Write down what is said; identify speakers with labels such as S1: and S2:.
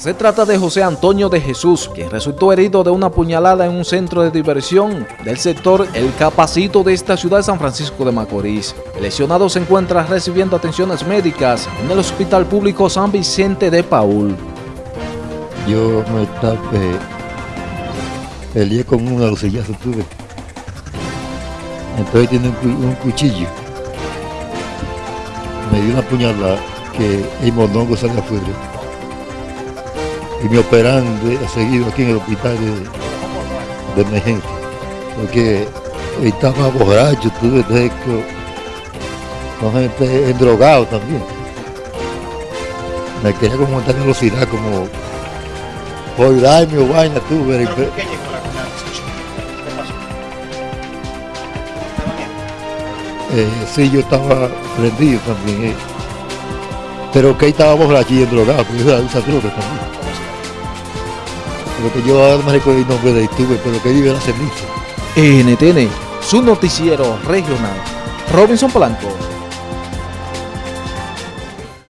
S1: Se trata de José Antonio de Jesús, quien resultó herido de una puñalada en un centro de diversión del sector El Capacito de esta ciudad de San Francisco de Macorís. El lesionado se encuentra recibiendo atenciones médicas en el Hospital Público San Vicente de Paul.
S2: Yo me tapé, peleé con un auxillazo tuve. Entonces tiene un, cuchillo. Me dio una puñalada que el monongo sale afuera y me operan de, seguido aquí en el hospital de, de emergencia, porque estaba borracho, tuve con gente drogado también. Me quería como montar velocidad, como por darme o vaina, tuve. Eh, sí, yo estaba prendido también, eh. pero que estaba borracho y drogado, porque yo usa droga también que yo ahora me recuerdo el nombre de YouTube, pero que vive la ceniza.
S1: NTN, su noticiero regional. Robinson Blanco.